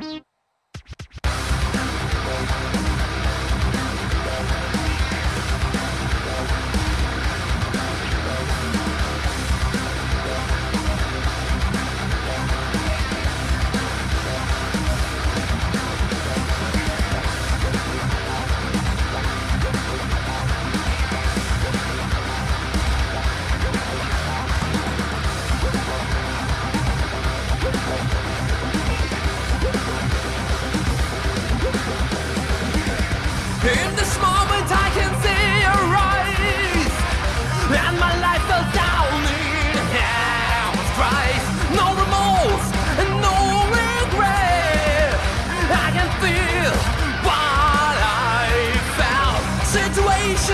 In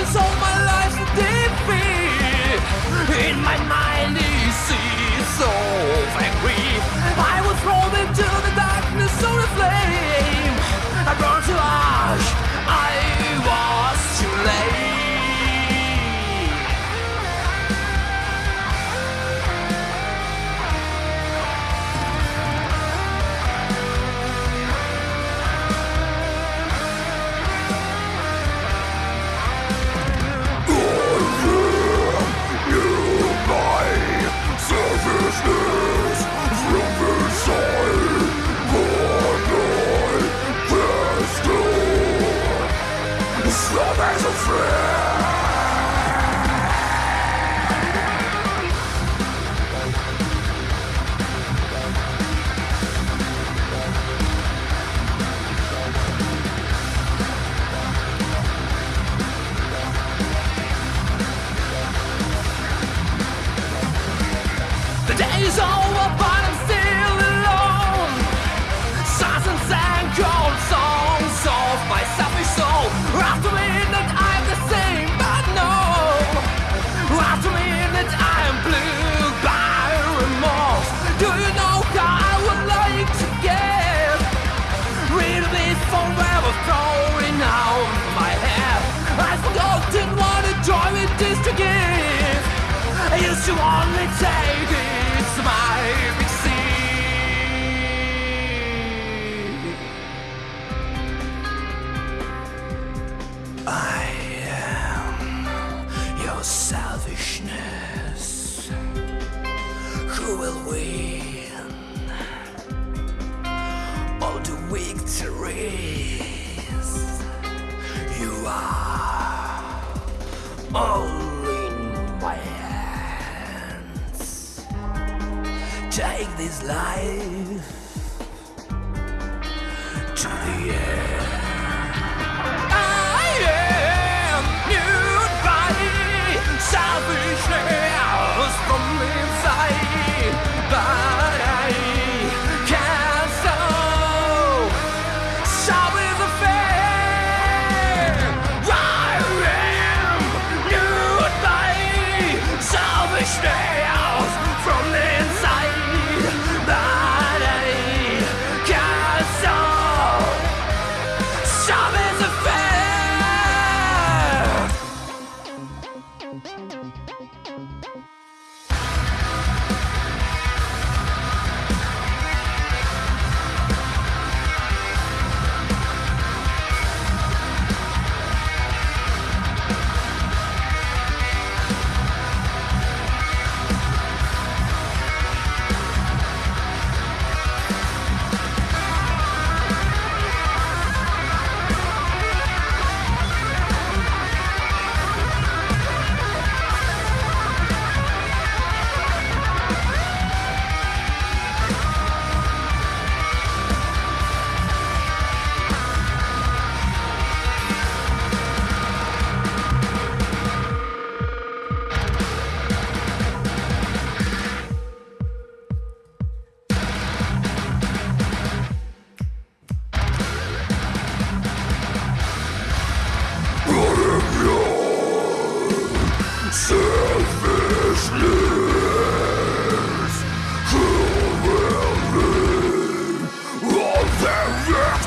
Situations all my life defeat. In my mind The day is over, but I'm still alone. Stars and cold songs of my selfish soul. After midnight, I'm the same, but no. After midnight, I am blue by remorse. Do you know how I would like to get rid of this forever throwing out my head? I've forgotten what a joy it is to give. I used to only take selfishness. Who will win all the victories? You are all in my hands. Take this life to the end.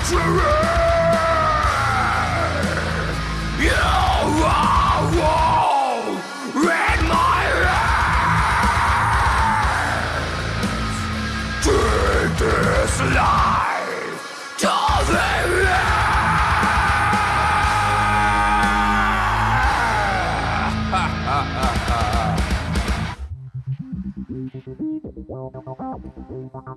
You are wrong in my. Take this life to the end.